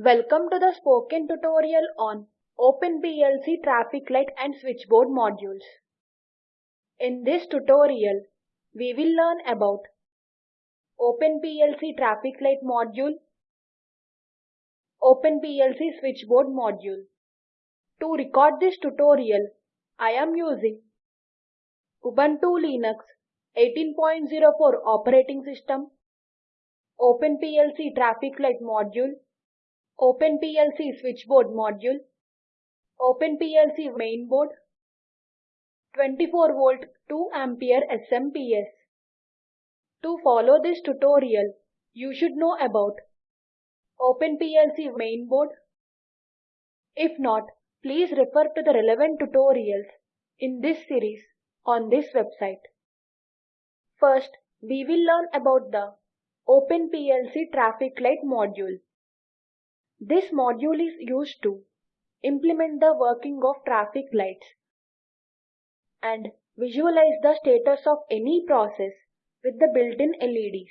Welcome to the spoken tutorial on OpenPLC traffic light and switchboard modules. In this tutorial, we will learn about OpenPLC traffic light module, OpenPLC switchboard module. To record this tutorial, I am using Ubuntu Linux 18.04 operating system, OpenPLC traffic light module, OpenPLC switchboard module, OpenPLC mainboard, 24 volt 2 ampere SMPS. To follow this tutorial, you should know about OpenPLC mainboard. If not, please refer to the relevant tutorials in this series on this website. First, we will learn about the OpenPLC traffic light module. This module is used to implement the working of traffic lights and visualize the status of any process with the built-in LEDs.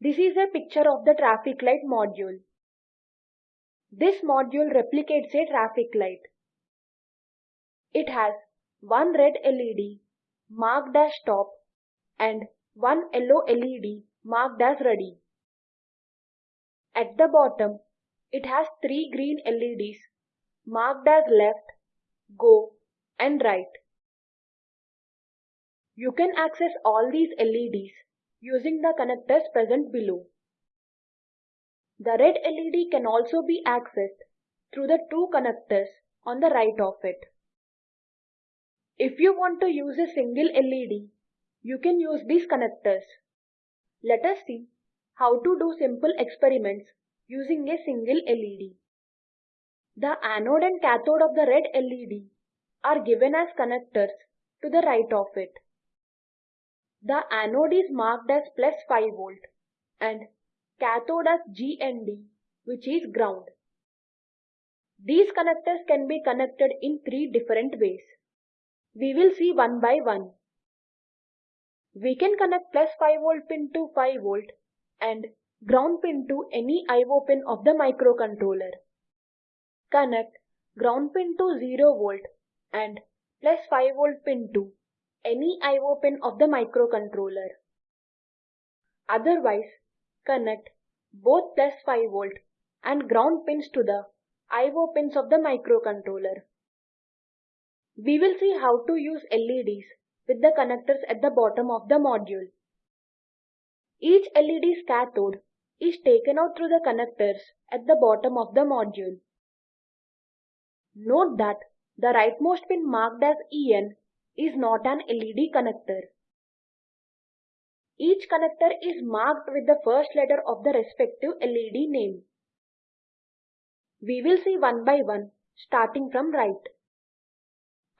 This is a picture of the traffic light module. This module replicates a traffic light. It has one red LED marked as stop and one yellow LED marked as ready. At the bottom, it has three green LEDs marked as left, go and right. You can access all these LEDs using the connectors present below. The red LED can also be accessed through the two connectors on the right of it. If you want to use a single LED, you can use these connectors. Let us see how to do simple experiments using a single LED. The anode and cathode of the red LED are given as connectors to the right of it. The anode is marked as plus 5 volt and cathode as GND which is ground. These connectors can be connected in three different ways. We will see one by one. We can connect plus 5 volt pin to 5 volt and ground pin to any IO pin of the microcontroller. Connect ground pin to 0 volt and plus 5 volt pin to any IO pin of the microcontroller. Otherwise, connect both plus 5 volt and ground pins to the IO pins of the microcontroller. We will see how to use LEDs with the connectors at the bottom of the module. Each LED's cathode is taken out through the connectors at the bottom of the module. Note that the rightmost pin marked as EN is not an LED connector. Each connector is marked with the first letter of the respective LED name. We will see one by one starting from right.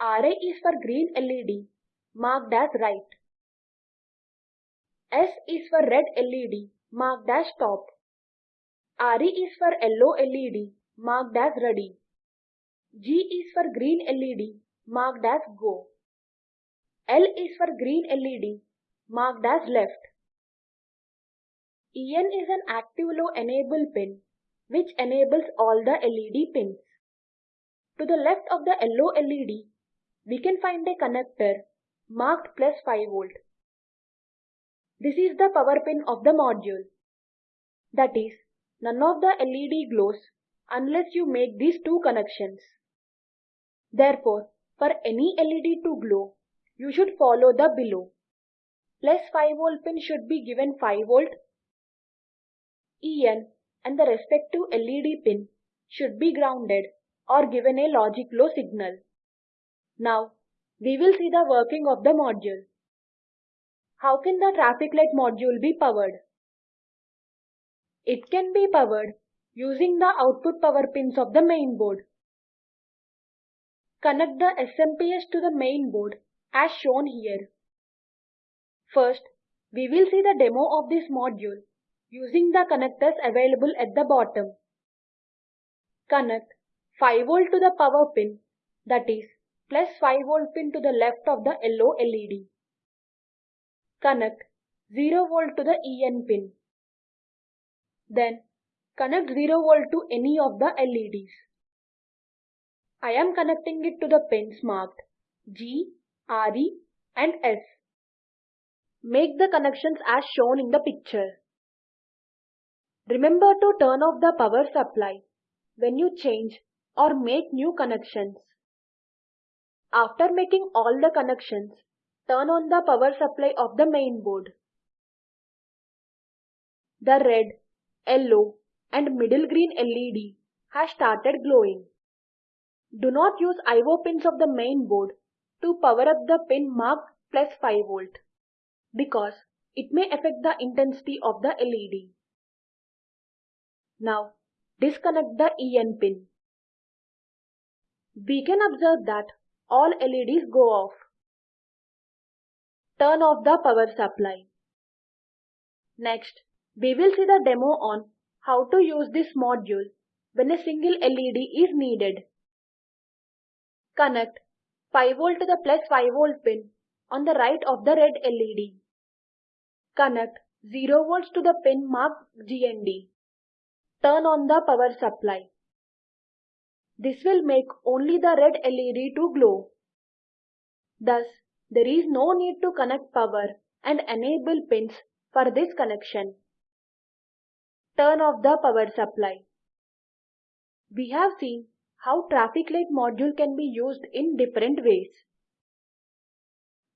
RA is for green LED marked as right. S is for red LED marked as top. RE is for yellow LED marked as ready. G is for green LED marked as go. L is for green LED marked as left. EN is an active low enable pin which enables all the LED pins. To the left of the yellow LED, we can find a connector marked plus 5 volt. This is the power pin of the module. That is, none of the LED glows unless you make these two connections. Therefore, for any LED to glow, you should follow the below. Plus 5 volt pin should be given 5 volt. EN and the respective LED pin should be grounded or given a logic low signal. Now, we will see the working of the module. How can the traffic light module be powered? It can be powered using the output power pins of the main board. Connect the SMPS to the main board as shown here. First, we will see the demo of this module using the connectors available at the bottom. Connect 5V to the power pin that is plus 5V pin to the left of the yellow LED. Connect 0 volt to the EN pin. Then Connect 0 volt to any of the LEDs. I am connecting it to the pins marked G, RE and S. Make the connections as shown in the picture. Remember to turn off the power supply when you change or make new connections. After making all the connections, turn on the power supply of the main board. The red, yellow and middle green LED has started glowing. Do not use IO pins of the main board to power up the pin marked plus 5 volt because it may affect the intensity of the LED. Now disconnect the EN pin. We can observe that all LEDs go off. Turn off the power supply. Next, we will see the demo on how to use this module when a single LED is needed. Connect 5V to the plus 5V pin on the right of the red LED. Connect 0V to the pin marked GND. Turn on the power supply. This will make only the red LED to glow. Thus, there is no need to connect power and enable pins for this connection. Turn off the power supply. We have seen how traffic light module can be used in different ways.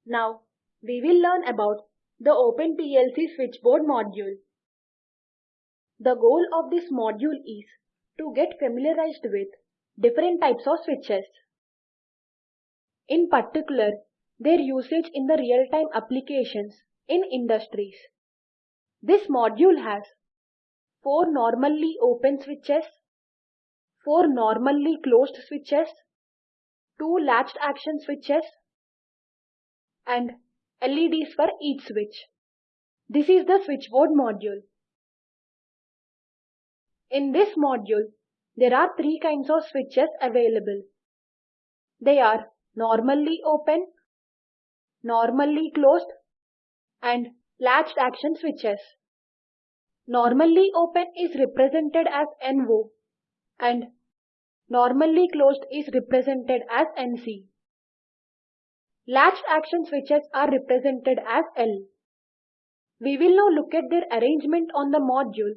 Now we will learn about the OpenPLC switchboard module. The goal of this module is to get familiarized with different types of switches. In particular, their usage in the real-time applications in industries. This module has 4 normally open switches, 4 normally closed switches, 2 latched action switches, and LEDs for each switch. This is the switchboard module. In this module, there are three kinds of switches available. They are normally open, normally closed, and latched action switches. Normally open is represented as NO and normally closed is represented as NC. Latched action switches are represented as L. We will now look at their arrangement on the module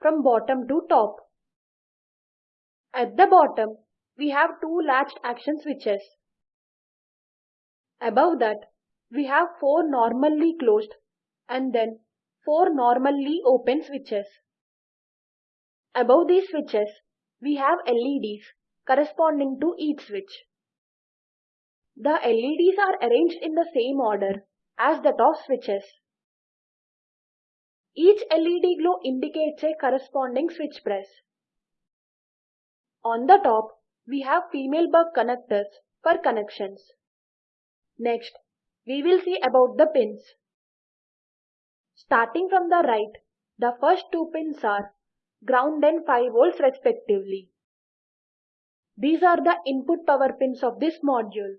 from bottom to top. At the bottom, we have two latched action switches. Above that, we have four normally closed and then four normally open switches. Above these switches, we have LEDs corresponding to each switch. The LEDs are arranged in the same order as the top switches. Each LED glow indicates a corresponding switch press. On the top, we have female berg connectors for connections. Next, we will see about the pins. Starting from the right, the first two pins are ground and 5 volts respectively. These are the input power pins of this module.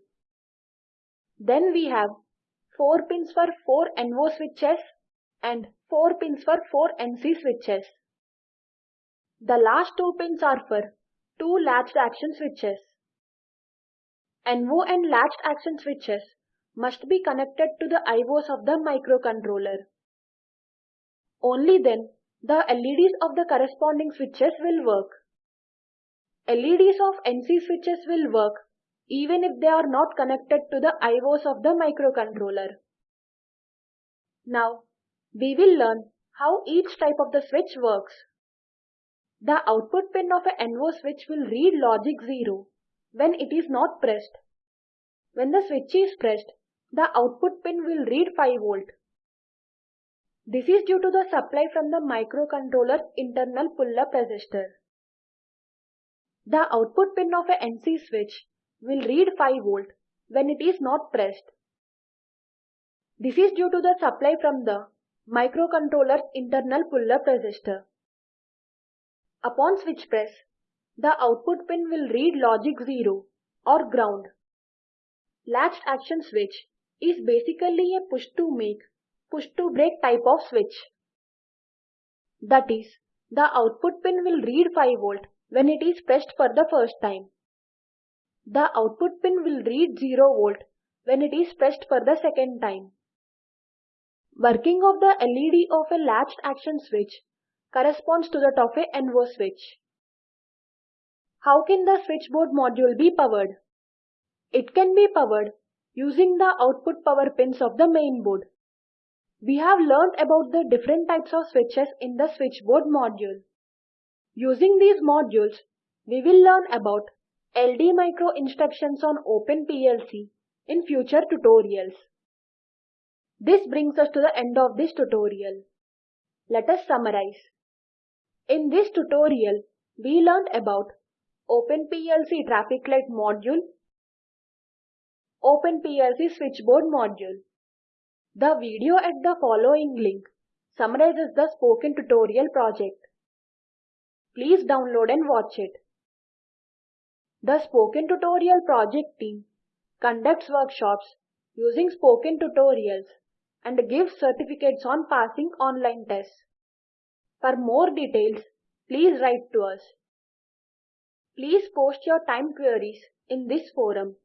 Then we have 4 pins for 4 NO switches and 4 pins for 4 NC switches. The last two pins are for two latched action switches. NO and latched action switches must be connected to the IOs of the microcontroller. Only then the LEDs of the corresponding switches will work. LEDs of NC switches will work even if they are not connected to the IOs of the microcontroller. Now, we will learn how each type of the switch works. The output pin of a NO switch will read logic 0 when it is not pressed. When the switch is pressed, the output pin will read 5 volt. This is due to the supply from the microcontroller's internal pull-up resistor. The output pin of a NC switch will read 5 volt when it is not pressed. This is due to the supply from the microcontroller's internal pull-up resistor. Upon switch press, the output pin will read logic 0 or ground. Latched action switch is basically a push to make push to break type of switch. That is, The output pin will read 5 volt when it is pressed for the first time. The output pin will read 0 volt when it is pressed for the second time. Working of the LED of a latched action switch corresponds to that of a NO switch. How can the switchboard module be powered? It can be powered using the output power pins of the main board. We have learned about the different types of switches in the switchboard module. Using these modules, we will learn about LD micro instructions on Open PLC in future tutorials. This brings us to the end of this tutorial. Let us summarize. In this tutorial, we learned about OpenPLC traffic light module, OpenPLC switchboard module. The video at the following link summarizes the spoken tutorial project. Please download and watch it. The Spoken Tutorial project team conducts workshops using spoken tutorials and gives certificates on passing online tests. For more details, please write to us. Please post your time queries in this forum.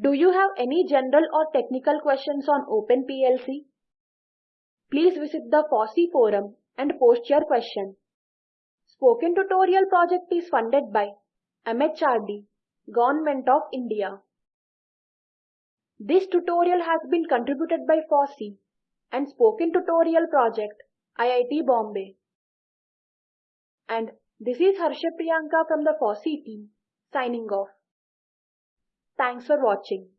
Do you have any general or technical questions on OpenPLC? Please visit the FOSSEE forum and post your question. Spoken Tutorial project is funded by MHRD, Government of India. This tutorial has been contributed by FOSSEE and Spoken Tutorial Project, IIT Bombay. And this is Harsha Priyanka from the FOSSEE team, signing off. Thanks for watching.